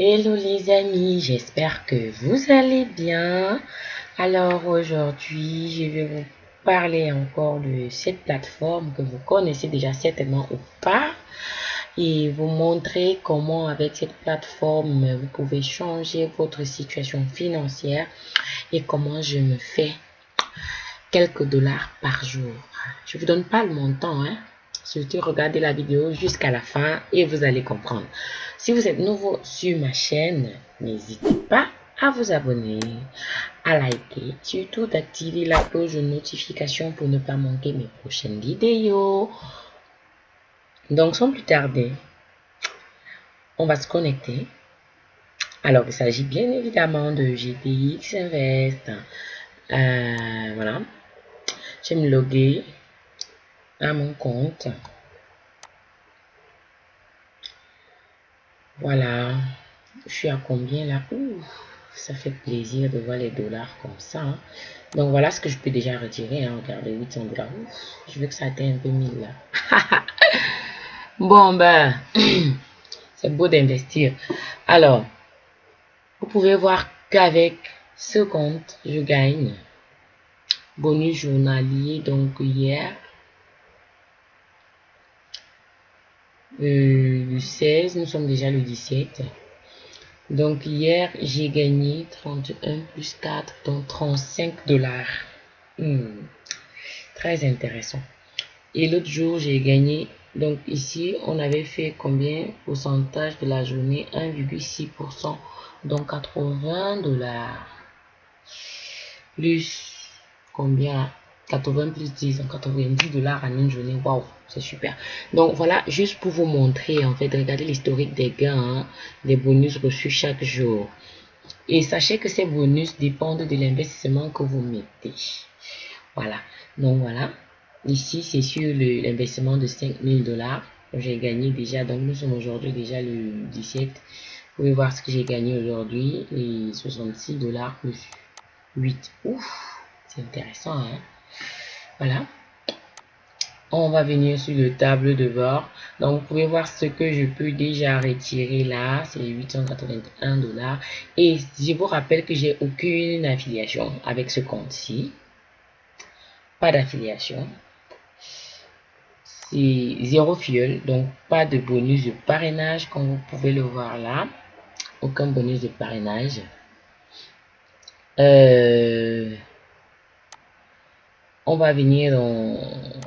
Hello les amis, j'espère que vous allez bien. Alors aujourd'hui, je vais vous parler encore de cette plateforme que vous connaissez déjà certainement ou pas et vous montrer comment avec cette plateforme vous pouvez changer votre situation financière et comment je me fais quelques dollars par jour. Je vous donne pas le montant, hein. Surtout regardez la vidéo jusqu'à la fin et vous allez comprendre. Si vous êtes nouveau sur ma chaîne, n'hésitez pas à vous abonner, à liker, surtout d'activer la cloche de notification pour ne pas manquer mes prochaines vidéos. Donc sans plus tarder, on va se connecter. Alors il s'agit bien évidemment de GTX Invest. Euh, voilà. Je me loguer à mon compte. Voilà. Je suis à combien là? Ça fait plaisir de voir les dollars comme ça. Hein. Donc voilà ce que je peux déjà retirer. Hein. Regardez, 800 dollars. Je veux que ça atteigne un peu 1000 là. bon ben, c'est beau d'investir. Alors, vous pouvez voir qu'avec ce compte, je gagne bonus journalier. Donc hier, euh, le 16, nous sommes déjà le 17. Donc hier, j'ai gagné 31 plus 4, donc 35 dollars. Hmm, très intéressant. Et l'autre jour, j'ai gagné, donc ici, on avait fait combien pourcentage de la journée? 1,6%, donc 80 dollars. Plus combien? 80 plus 10, 90 dollars en une journée. Waouh, c'est super. Donc voilà, juste pour vous montrer, en fait, regardez l'historique des gains, hein, des bonus reçus chaque jour. Et sachez que ces bonus dépendent de l'investissement que vous mettez. Voilà. Donc voilà. Ici, c'est sur l'investissement de 5000 dollars. J'ai gagné déjà. Donc nous sommes aujourd'hui déjà le 17. Vous pouvez voir ce que j'ai gagné aujourd'hui. Les 66 dollars plus 8. Ouf, c'est intéressant. Hein? Voilà. On va venir sur le tableau de bord. Donc, vous pouvez voir ce que je peux déjà retirer là. C'est 881 dollars. Et je vous rappelle que j'ai aucune affiliation avec ce compte-ci. Pas d'affiliation. C'est zéro fuel. Donc, pas de bonus de parrainage comme vous pouvez le voir là. Aucun bonus de parrainage. Euh, on va venir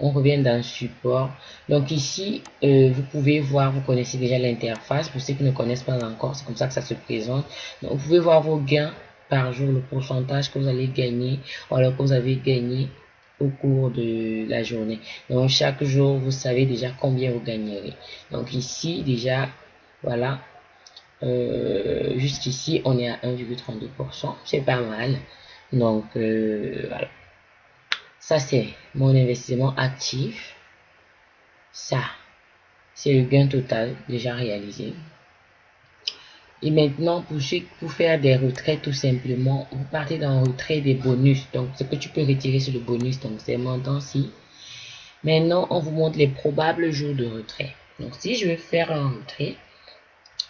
on revient dans support. Donc ici euh, vous pouvez voir vous connaissez déjà l'interface. Pour ceux qui ne connaissent pas encore c'est comme ça que ça se présente. Donc vous pouvez voir vos gains par jour le pourcentage que vous allez gagner alors que vous avez gagné au cours de la journée. Donc chaque jour vous savez déjà combien vous gagnerez. Donc ici déjà voilà. Euh, juste ici on est à 1,32% c'est pas mal. Donc euh, voilà ça, c'est mon investissement actif. Ça, c'est le gain total déjà réalisé. Et maintenant, pour, faire des retraits, tout simplement, vous partez dans retrait des bonus. Donc, ce que tu peux retirer sur le bonus, donc c'est montant-ci. Maintenant, on vous montre les probables jours de retrait. Donc, si je veux faire un retrait,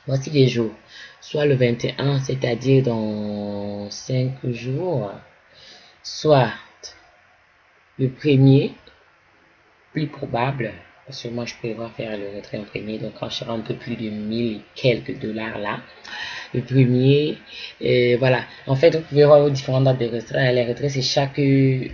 voici les jours. Soit le 21, c'est-à-dire dans 5 jours. Soit le premier, plus probable, parce que moi je prévois faire le retrait en premier, donc quand je serai un peu plus de 1000 quelques dollars là. Le premier, euh, voilà. En fait, vous pouvez voir différentes dates de retrait. Les retraits, c'est chaque euh,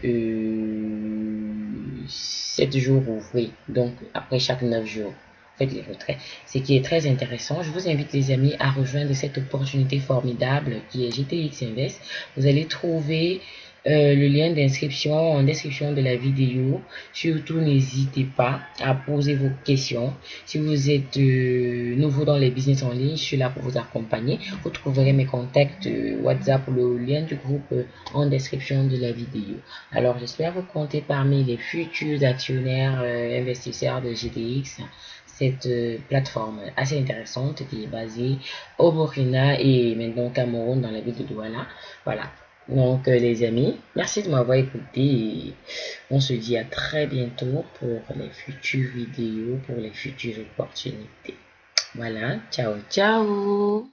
7 jours ouvrés. Donc, après chaque 9 jours faites les retraits. Ce qui est très intéressant. Je vous invite les amis à rejoindre cette opportunité formidable qui est GTX Invest. Vous allez trouver euh, le lien d'inscription en description de la vidéo. Surtout, n'hésitez pas à poser vos questions. Si vous êtes euh, nouveau dans les business en ligne, je suis là pour vous accompagner. Vous trouverez mes contacts euh, WhatsApp le lien du groupe en description de la vidéo. Alors, j'espère vous compter parmi les futurs actionnaires investisseurs de GTX cette plateforme assez intéressante qui est basée au Burkina et maintenant au Cameroun dans la ville de Douala. Voilà. Donc, euh, les amis, merci de m'avoir écouté. on se dit à très bientôt pour les futures vidéos, pour les futures opportunités. Voilà, ciao, ciao